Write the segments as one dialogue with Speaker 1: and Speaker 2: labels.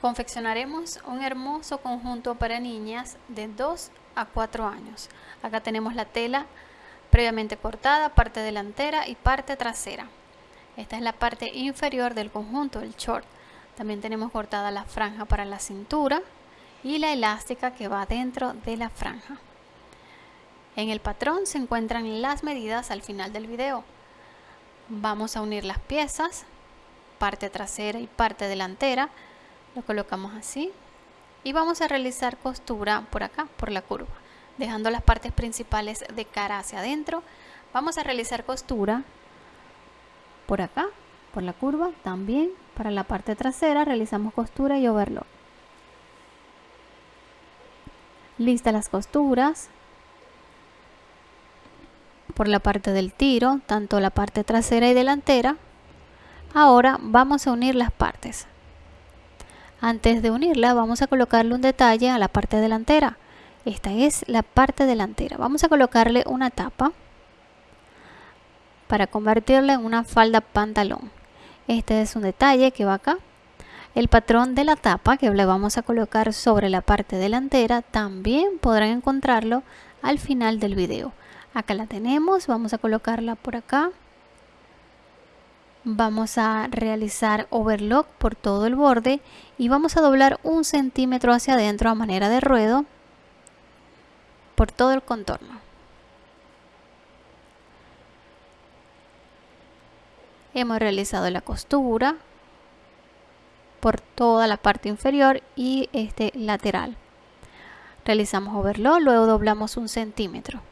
Speaker 1: Confeccionaremos un hermoso conjunto para niñas de 2 a 4 años. Acá tenemos la tela previamente cortada, parte delantera y parte trasera. Esta es la parte inferior del conjunto, el short. También tenemos cortada la franja para la cintura y la elástica que va dentro de la franja. En el patrón se encuentran las medidas al final del video. Vamos a unir las piezas, parte trasera y parte delantera lo colocamos así y vamos a realizar costura por acá por la curva dejando las partes principales de cara hacia adentro. Vamos a realizar costura por acá por la curva también para la parte trasera realizamos costura y overlock. Listas las costuras por la parte del tiro tanto la parte trasera y delantera. Ahora vamos a unir las partes antes de unirla vamos a colocarle un detalle a la parte delantera. Esta es la parte delantera. Vamos a colocarle una tapa para convertirla en una falda pantalón. Este es un detalle que va acá. El patrón de la tapa que le vamos a colocar sobre la parte delantera también podrán encontrarlo al final del video. Acá la tenemos, vamos a colocarla por acá vamos a realizar overlock por todo el borde y vamos a doblar un centímetro hacia adentro a manera de ruedo por todo el contorno. Hemos realizado la costura por toda la parte inferior y este lateral. Realizamos overlock, luego doblamos un centímetro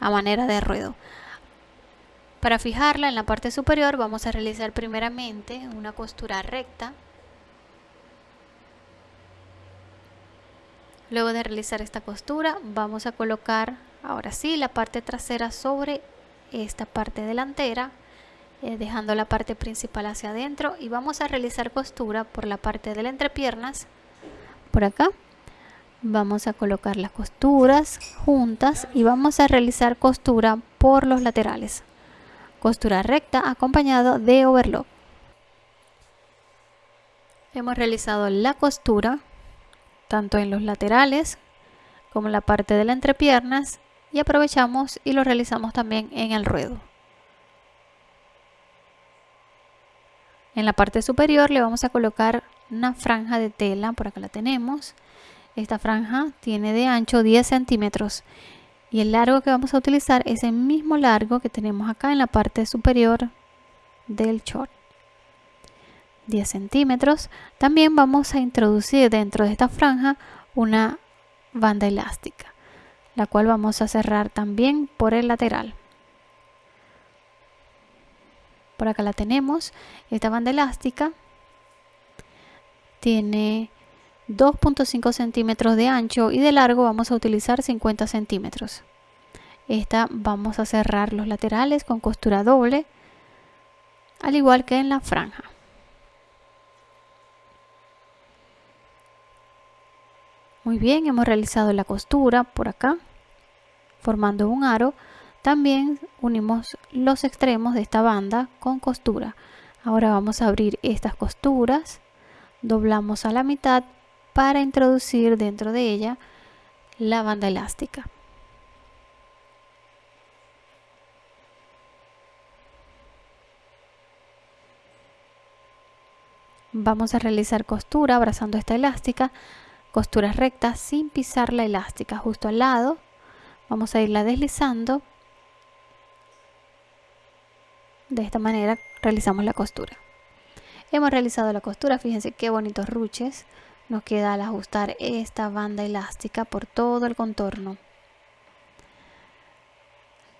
Speaker 1: a manera de ruedo. Para fijarla en la parte superior vamos a realizar primeramente una costura recta. Luego de realizar esta costura vamos a colocar ahora sí la parte trasera sobre esta parte delantera eh, dejando la parte principal hacia adentro. Y vamos a realizar costura por la parte de la entrepiernas por acá. Vamos a colocar las costuras juntas y vamos a realizar costura por los laterales costura recta acompañado de overlock. Hemos realizado la costura tanto en los laterales como en la parte de la entrepiernas y aprovechamos y lo realizamos también en el ruedo. En la parte superior le vamos a colocar una franja de tela, por acá la tenemos. Esta franja tiene de ancho 10 centímetros y el largo que vamos a utilizar es el mismo largo que tenemos acá en la parte superior del short. 10 centímetros. También vamos a introducir dentro de esta franja una banda elástica la cual vamos a cerrar también por el lateral. Por acá la tenemos. Esta banda elástica tiene 2.5 centímetros de ancho y de largo vamos a utilizar 50 centímetros. Esta vamos a cerrar los laterales con costura doble, al igual que en la franja. Muy bien, hemos realizado la costura por acá, formando un aro. También unimos los extremos de esta banda con costura. Ahora vamos a abrir estas costuras, doblamos a la mitad para introducir dentro de ella la banda elástica. Vamos a realizar costura abrazando esta elástica, costuras rectas sin pisar la elástica justo al lado. Vamos a irla deslizando. De esta manera realizamos la costura. Hemos realizado la costura, fíjense qué bonitos ruches nos queda al ajustar esta banda elástica por todo el contorno.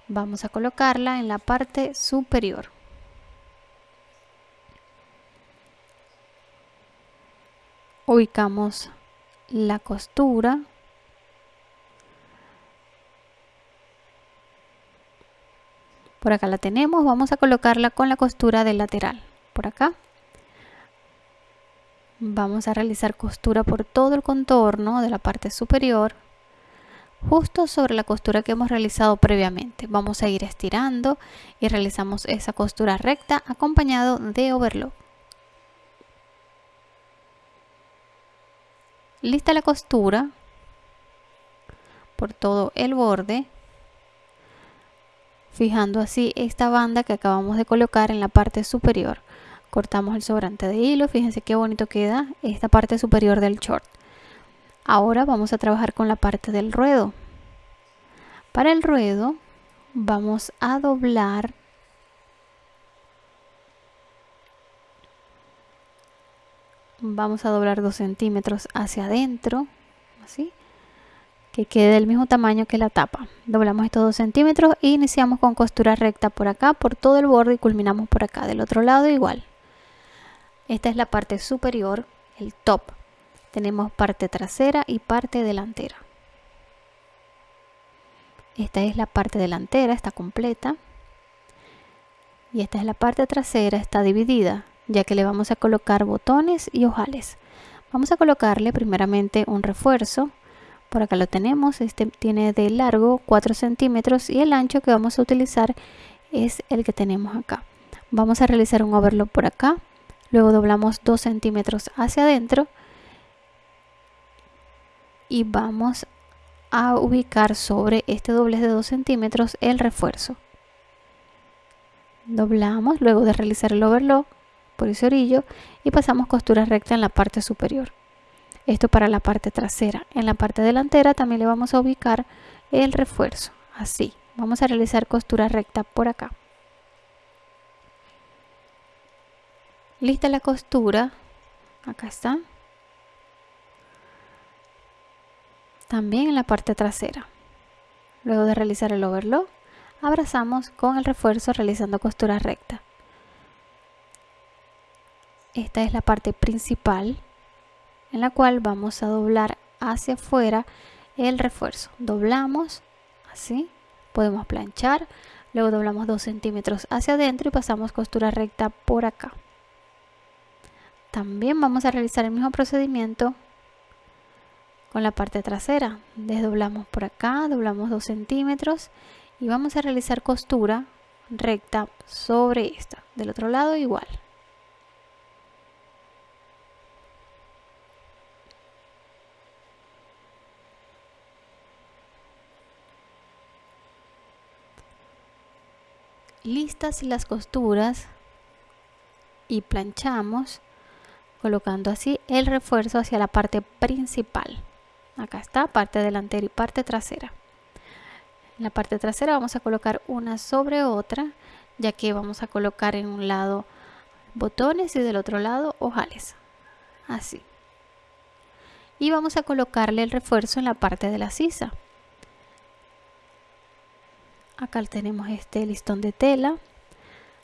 Speaker 1: Vamos a colocarla en la parte superior. Ubicamos la costura. Por acá la tenemos, vamos a colocarla con la costura del lateral. Por acá vamos a realizar costura por todo el contorno de la parte superior justo sobre la costura que hemos realizado previamente. Vamos a ir estirando y realizamos esa costura recta acompañado de overlock. Lista la costura por todo el borde fijando así esta banda que acabamos de colocar en la parte superior cortamos el sobrante de hilo fíjense qué bonito queda esta parte superior del short. Ahora vamos a trabajar con la parte del ruedo. Para el ruedo vamos a doblar vamos a doblar 2 centímetros hacia adentro así que quede del mismo tamaño que la tapa. Doblamos estos 2 centímetros e iniciamos con costura recta por acá por todo el borde y culminamos por acá del otro lado igual esta es la parte superior el top tenemos parte trasera y parte delantera esta es la parte delantera está completa y esta es la parte trasera está dividida ya que le vamos a colocar botones y ojales. Vamos a colocarle primeramente un refuerzo. Por acá lo tenemos, este tiene de largo 4 centímetros y el ancho que vamos a utilizar es el que tenemos acá. Vamos a realizar un overlock por acá, luego doblamos 2 centímetros hacia adentro y vamos a ubicar sobre este doblez de 2 centímetros el refuerzo. Doblamos luego de realizar el overlock por ese orillo y pasamos costura recta en la parte superior. Esto para la parte trasera. En la parte delantera también le vamos a ubicar el refuerzo. Así. Vamos a realizar costura recta por acá. Lista la costura. Acá está. También en la parte trasera. Luego de realizar el overlock, abrazamos con el refuerzo realizando costura recta esta es la parte principal en la cual vamos a doblar hacia afuera el refuerzo doblamos así podemos planchar luego doblamos 2 centímetros hacia adentro y pasamos costura recta por acá también vamos a realizar el mismo procedimiento con la parte trasera. Desdoblamos por acá doblamos 2 centímetros y vamos a realizar costura recta sobre esta. Del otro lado igual. Listas las costuras y planchamos colocando así el refuerzo hacia la parte principal. Acá está parte delantera y parte trasera. En la parte trasera vamos a colocar una sobre otra ya que vamos a colocar en un lado botones y del otro lado ojales. Así. Y vamos a colocarle el refuerzo en la parte de la sisa. Acá tenemos este listón de tela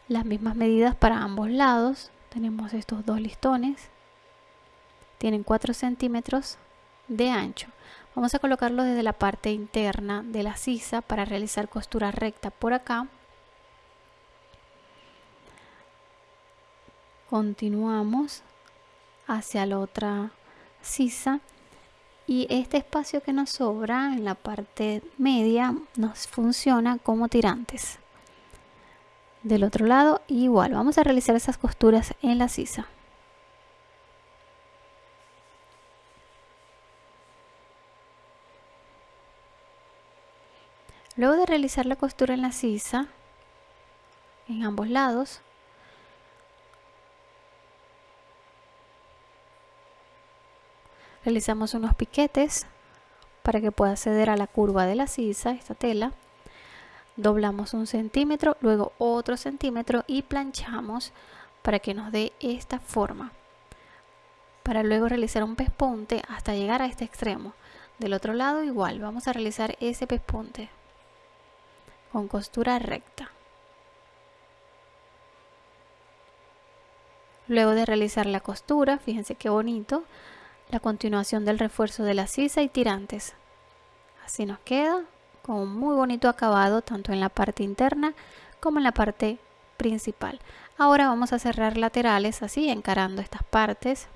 Speaker 1: las mismas medidas para ambos lados tenemos estos dos listones. Tienen 4 centímetros de ancho. Vamos a colocarlo desde la parte interna de la sisa para realizar costura recta por acá. Continuamos hacia la otra sisa. Y este espacio que nos sobra en la parte media nos funciona como tirantes del otro lado. Igual vamos a realizar esas costuras en la sisa. Luego de realizar la costura en la sisa en ambos lados realizamos unos piquetes para que pueda acceder a la curva de la sisa, esta tela doblamos un centímetro, luego otro centímetro y planchamos para que nos dé esta forma. Para luego realizar un pespunte hasta llegar a este extremo. Del otro lado igual vamos a realizar ese pespunte con costura recta. Luego de realizar la costura fíjense qué bonito la continuación del refuerzo de la sisa y tirantes. Así nos queda con un muy bonito acabado tanto en la parte interna como en la parte principal. Ahora vamos a cerrar laterales así encarando estas partes.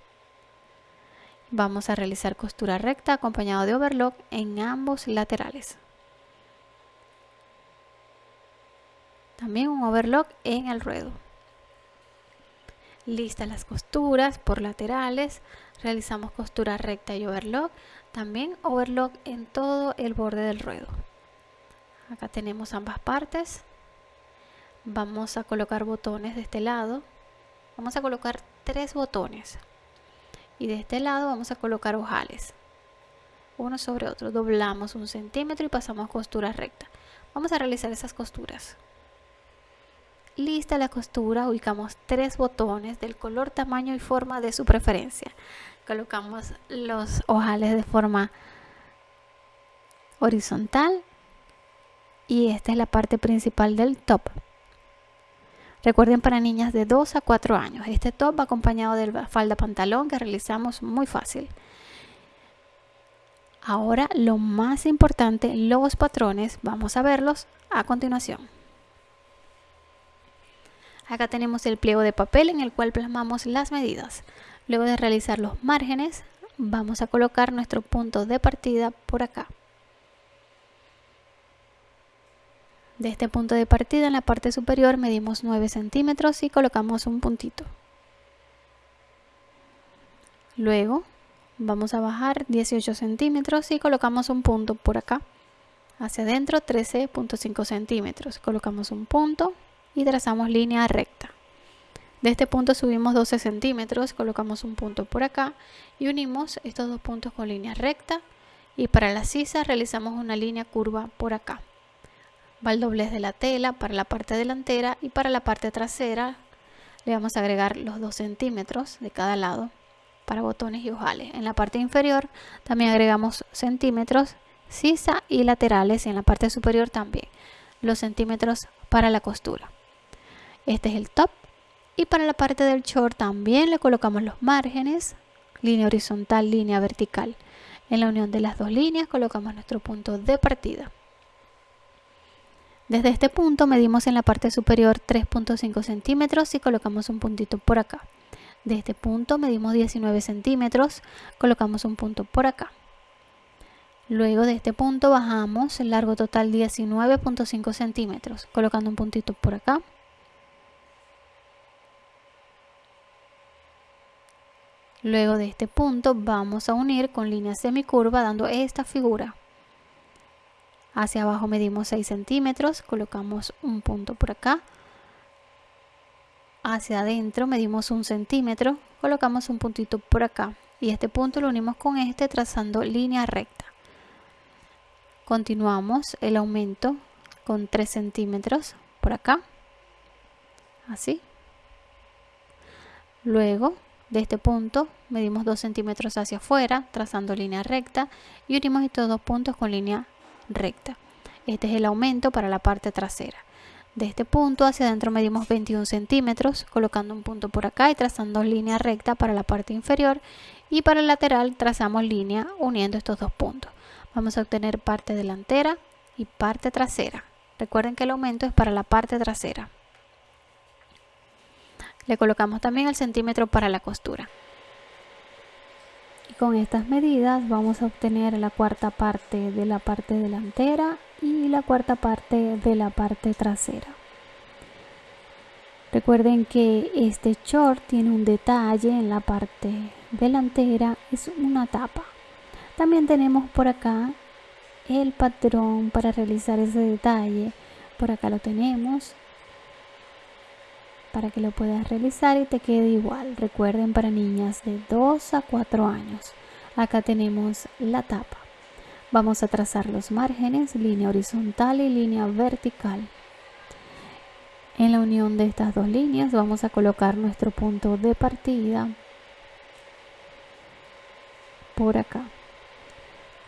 Speaker 1: Vamos a realizar costura recta acompañado de overlock en ambos laterales. También un overlock en el ruedo. Listas las costuras por laterales, realizamos costura recta y overlock, también overlock en todo el borde del ruedo. Acá tenemos ambas partes. Vamos a colocar botones de este lado. Vamos a colocar tres botones. Y de este lado vamos a colocar ojales. Uno sobre otro. Doblamos un centímetro y pasamos costura recta. Vamos a realizar esas costuras. Lista la costura, ubicamos tres botones del color, tamaño y forma de su preferencia. Colocamos los ojales de forma horizontal y esta es la parte principal del top. Recuerden para niñas de 2 a 4 años. Este top va acompañado de la falda pantalón que realizamos muy fácil. Ahora lo más importante, los patrones, vamos a verlos a continuación. Acá tenemos el pliego de papel en el cual plasmamos las medidas. Luego de realizar los márgenes, vamos a colocar nuestro punto de partida por acá. De este punto de partida en la parte superior medimos 9 centímetros y colocamos un puntito. Luego vamos a bajar 18 centímetros y colocamos un punto por acá. Hacia adentro 13.5 centímetros. Colocamos un punto y trazamos línea recta. De este punto subimos 12 centímetros, colocamos un punto por acá y unimos estos dos puntos con línea recta y para la sisa realizamos una línea curva por acá. Va el doblez de la tela para la parte delantera y para la parte trasera le vamos a agregar los 2 centímetros de cada lado para botones y ojales. En la parte inferior también agregamos centímetros, sisa y laterales y en la parte superior también los centímetros para la costura. Este es el top. Y para la parte del short también le colocamos los márgenes, línea horizontal, línea vertical. En la unión de las dos líneas colocamos nuestro punto de partida. Desde este punto medimos en la parte superior 3.5 centímetros y colocamos un puntito por acá. De este punto medimos 19 centímetros, colocamos un punto por acá. Luego de este punto bajamos el largo total 19.5 centímetros, colocando un puntito por acá. Luego de este punto vamos a unir con línea semicurva dando esta figura. Hacia abajo medimos 6 centímetros, colocamos un punto por acá. Hacia adentro medimos un centímetro, colocamos un puntito por acá. Y este punto lo unimos con este trazando línea recta. Continuamos el aumento con 3 centímetros por acá. Así. Luego de este punto medimos 2 centímetros hacia afuera, trazando línea recta y unimos estos dos puntos con línea recta. Este es el aumento para la parte trasera. De este punto hacia adentro medimos 21 centímetros, colocando un punto por acá y trazando línea recta para la parte inferior y para el lateral trazamos línea uniendo estos dos puntos. Vamos a obtener parte delantera y parte trasera. Recuerden que el aumento es para la parte trasera. Le colocamos también el centímetro para la costura. Con estas medidas vamos a obtener la cuarta parte de la parte delantera y la cuarta parte de la parte trasera. Recuerden que este short tiene un detalle en la parte delantera, es una tapa. También tenemos por acá el patrón para realizar ese detalle. Por acá lo tenemos para que lo puedas realizar y te quede igual. Recuerden para niñas de 2 a 4 años. Acá tenemos la tapa. Vamos a trazar los márgenes, línea horizontal y línea vertical. En la unión de estas dos líneas vamos a colocar nuestro punto de partida por acá.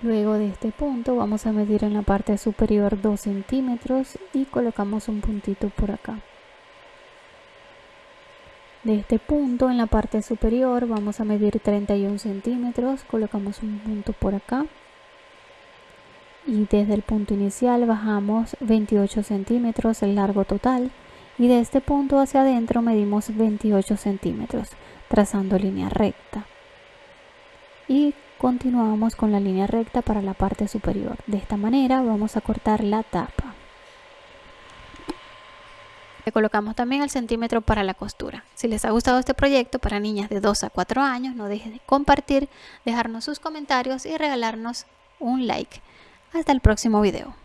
Speaker 1: Luego de este punto vamos a medir en la parte superior 2 centímetros y colocamos un puntito por acá de este punto en la parte superior vamos a medir 31 centímetros colocamos un punto por acá. Y desde el punto inicial bajamos 28 centímetros el largo total. Y de este punto hacia adentro medimos 28 centímetros trazando línea recta. Y continuamos con la línea recta para la parte superior. De esta manera vamos a cortar la tapa colocamos también el centímetro para la costura. Si les ha gustado este proyecto para niñas de 2 a 4 años, no dejen de compartir, dejarnos sus comentarios y regalarnos un like. Hasta el próximo video.